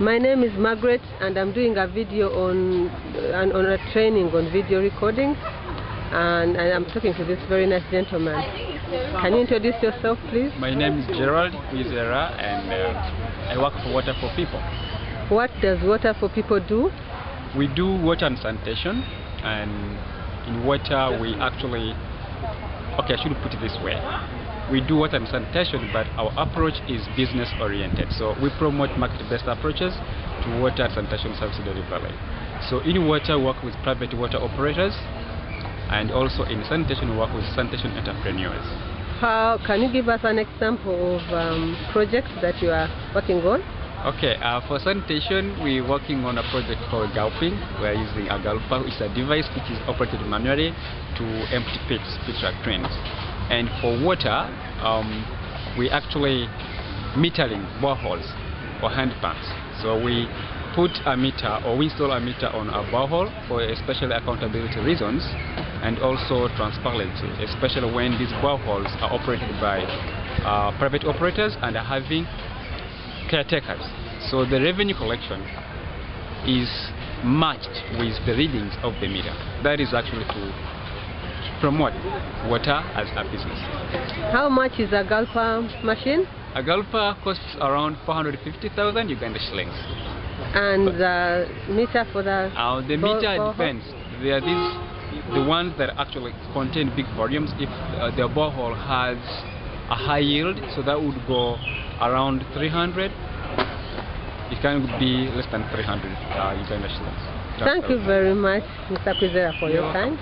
My name is Margaret and I'm doing a video on, uh, on a training on video recording and, and I'm talking to this very nice gentleman. Can you introduce yourself please? My name is Gerald Kwizera and uh, I work for Water for People. What does Water for People do? We do water and sanitation and in water we actually, okay I should put it this way. We do water and sanitation but our approach is business oriented. So we promote market based approaches to water and sanitation service delivery. So in water we work with private water operators and also in sanitation we work with sanitation entrepreneurs. How can you give us an example of um, projects that you are working on? Okay, uh, for sanitation, we're working on a project called gulping. We're using a gulper, which is a device which is operated manually to empty pits, pit latrines. And for water, um, we actually metering boreholes or hand pumps. So we put a meter or we install a meter on a borehole for especially accountability reasons and also transparency, especially when these boreholes are operated by uh, private operators and are having caretakers. So the revenue collection is matched with the readings of the meter. That is actually to promote water as a business. How much is a Gulper machine? A gulper costs around 450,000 Uganda shillings. And the meter for the... Uh, the meter borehole? depends. There are these, the ones that actually contain big volumes. If uh, the borehole has a high yield, so that would go around 300. It can be less than 300 uh, Uganda shillings. Thank you very much, Mr. Kwizera, for You're your time.